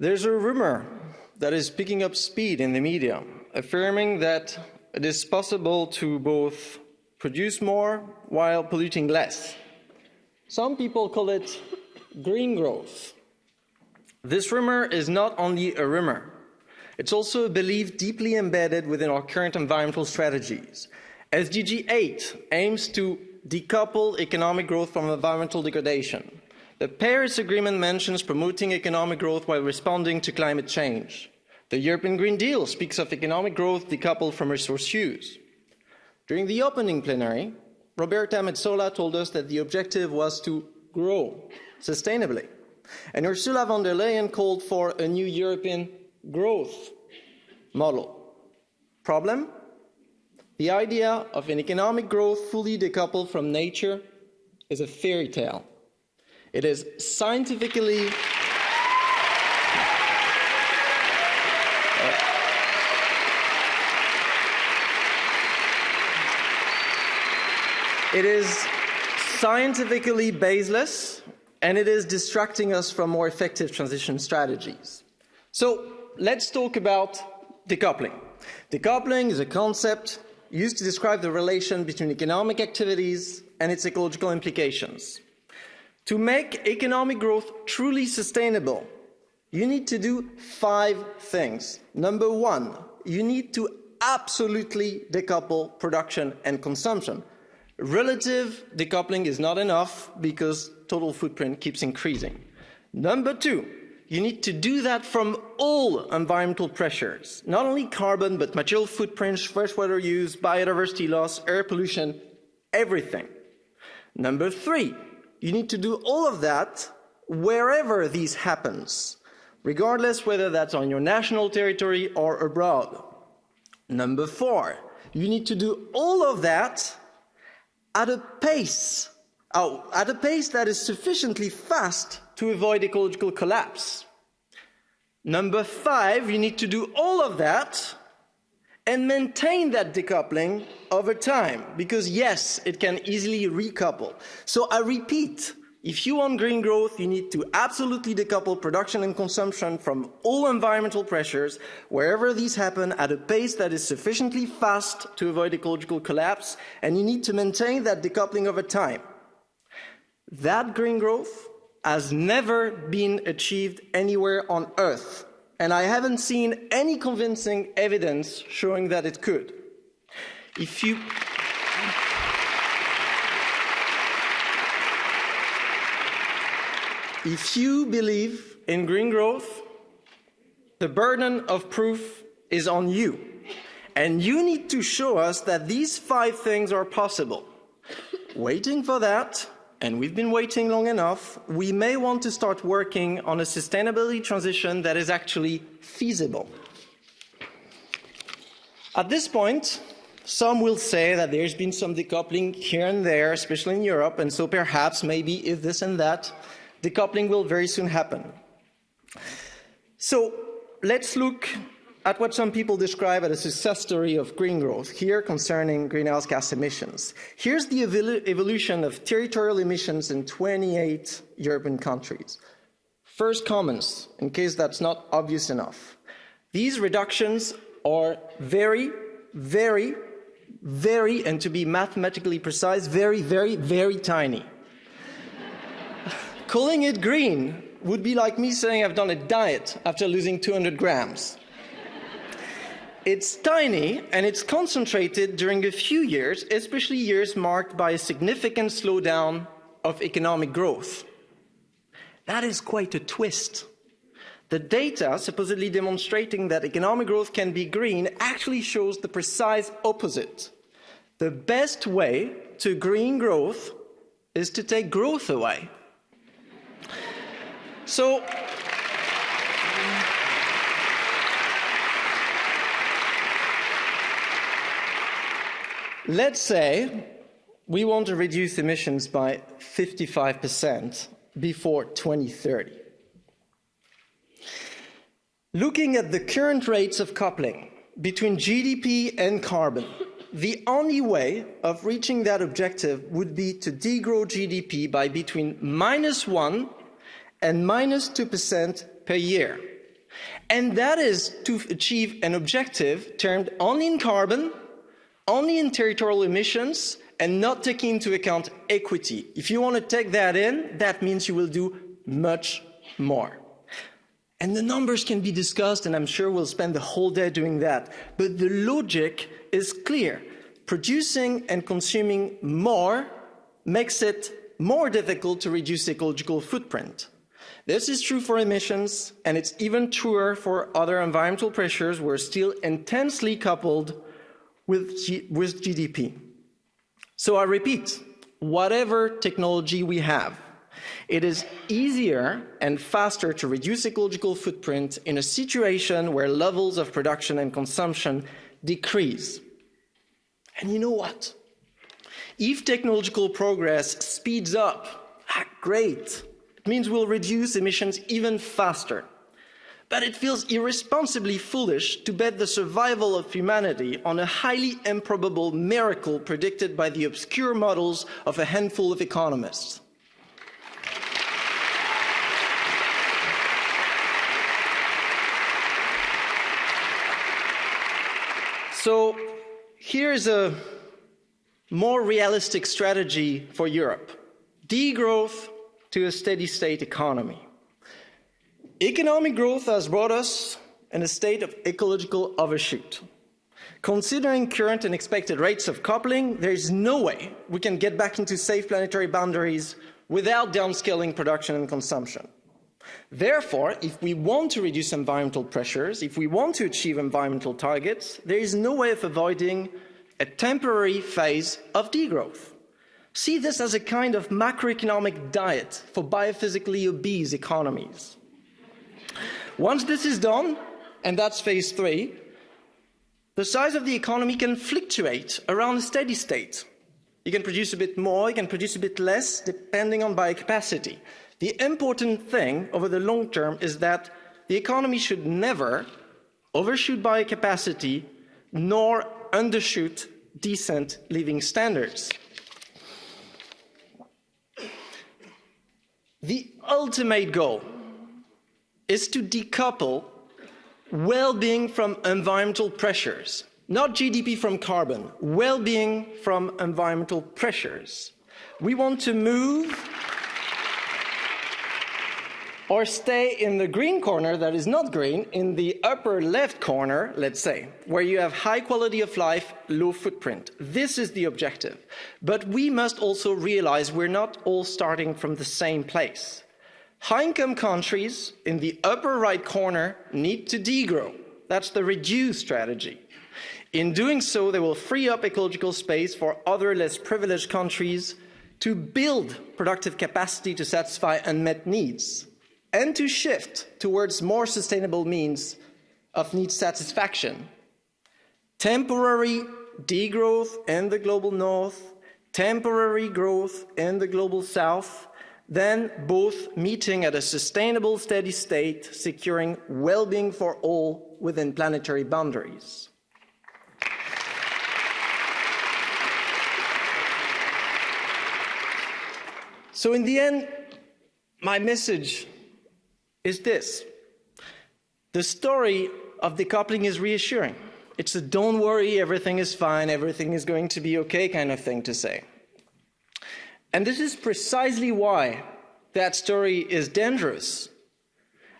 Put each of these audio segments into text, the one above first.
There's a rumor that is picking up speed in the media, affirming that it is possible to both produce more while polluting less. Some people call it green growth. This rumor is not only a rumor, it's also a belief deeply embedded within our current environmental strategies. SDG 8 aims to decouple economic growth from environmental degradation. The Paris Agreement mentions promoting economic growth while responding to climate change. The European Green Deal speaks of economic growth decoupled from resource use. During the opening plenary, Roberta Metsola told us that the objective was to grow sustainably. And Ursula von der Leyen called for a new European growth model. Problem? The idea of an economic growth fully decoupled from nature is a fairy tale. It is scientifically uh, It is scientifically baseless and it is distracting us from more effective transition strategies. So let's talk about decoupling. Decoupling is a concept used to describe the relation between economic activities and its ecological implications. To make economic growth truly sustainable, you need to do five things. Number one, you need to absolutely decouple production and consumption. Relative decoupling is not enough because total footprint keeps increasing. Number two, you need to do that from all environmental pressures, not only carbon, but material footprints, freshwater use, biodiversity loss, air pollution, everything. Number three, you need to do all of that wherever this happens, regardless whether that's on your national territory or abroad. Number four, you need to do all of that at a pace, oh, at a pace that is sufficiently fast to avoid ecological collapse. Number five, you need to do all of that and maintain that decoupling over time, because yes, it can easily recouple. So I repeat, if you want green growth, you need to absolutely decouple production and consumption from all environmental pressures, wherever these happen, at a pace that is sufficiently fast to avoid ecological collapse, and you need to maintain that decoupling over time. That green growth has never been achieved anywhere on Earth, and I haven't seen any convincing evidence showing that it could. If you If you believe in green growth, the burden of proof is on you. And you need to show us that these five things are possible. Waiting for that, and we've been waiting long enough, we may want to start working on a sustainability transition that is actually feasible. At this point, some will say that there's been some decoupling here and there, especially in Europe, and so perhaps maybe if this and that, decoupling will very soon happen. So let's look at what some people describe as a success story of green growth, here concerning greenhouse gas emissions. Here's the evolution of territorial emissions in 28 European countries. First comments, in case that's not obvious enough. These reductions are very, very, very, and to be mathematically precise, very, very, very tiny. Calling it green would be like me saying I've done a diet after losing 200 grams. It's tiny and it's concentrated during a few years, especially years marked by a significant slowdown of economic growth. That is quite a twist. The data supposedly demonstrating that economic growth can be green actually shows the precise opposite. The best way to green growth is to take growth away. So, let's say we want to reduce emissions by 55% before 2030. Looking at the current rates of coupling between GDP and carbon, the only way of reaching that objective would be to degrow GDP by between minus one and minus 2% per year. And that is to achieve an objective termed only in carbon, only in territorial emissions, and not taking into account equity. If you want to take that in, that means you will do much more. And the numbers can be discussed, and I'm sure we'll spend the whole day doing that. But the logic is clear. Producing and consuming more makes it more difficult to reduce ecological footprint. This is true for emissions, and it's even truer for other environmental pressures we're still intensely coupled with, G with GDP. So I repeat, whatever technology we have, it is easier and faster to reduce ecological footprint in a situation where levels of production and consumption decrease. And you know what? If technological progress speeds up, ah, great. It means we'll reduce emissions even faster. But it feels irresponsibly foolish to bet the survival of humanity on a highly improbable miracle predicted by the obscure models of a handful of economists. So here's a more realistic strategy for Europe. Degrowth to a steady state economy. Economic growth has brought us in a state of ecological overshoot. Considering current and expected rates of coupling, there is no way we can get back into safe planetary boundaries without downscaling production and consumption. Therefore, if we want to reduce environmental pressures, if we want to achieve environmental targets, there is no way of avoiding a temporary phase of degrowth. See this as a kind of macroeconomic diet for biophysically obese economies. Once this is done, and that's phase three, the size of the economy can fluctuate around a steady state. You can produce a bit more, you can produce a bit less, depending on biocapacity. The important thing over the long term is that the economy should never overshoot biocapacity nor undershoot decent living standards. The ultimate goal is to decouple well-being from environmental pressures, not GDP from carbon, well-being from environmental pressures. We want to move or stay in the green corner that is not green, in the upper left corner, let's say, where you have high quality of life, low footprint. This is the objective. But we must also realize we're not all starting from the same place. High-income countries in the upper right corner need to degrow. That's the reduce strategy. In doing so, they will free up ecological space for other less privileged countries to build productive capacity to satisfy unmet needs and to shift towards more sustainable means of need satisfaction. Temporary degrowth in the global north, temporary growth in the global south, then both meeting at a sustainable steady state, securing well-being for all within planetary boundaries. So in the end, my message is this. The story of decoupling is reassuring. It's a don't worry, everything is fine, everything is going to be okay kind of thing to say. And this is precisely why that story is dangerous.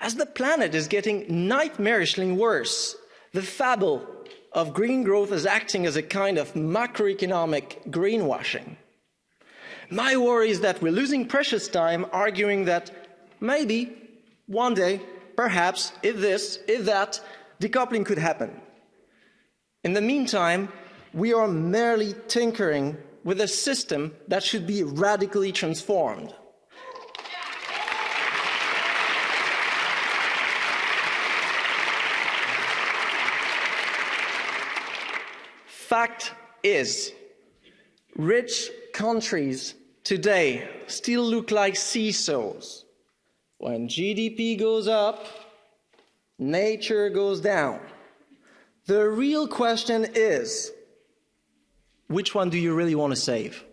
As the planet is getting nightmarishly worse, the fable of green growth is acting as a kind of macroeconomic greenwashing. My worry is that we're losing precious time arguing that maybe one day, perhaps, if this, if that, decoupling could happen. In the meantime, we are merely tinkering with a system that should be radically transformed. Fact is, rich countries today still look like seesaws when GDP goes up, nature goes down. The real question is, which one do you really want to save?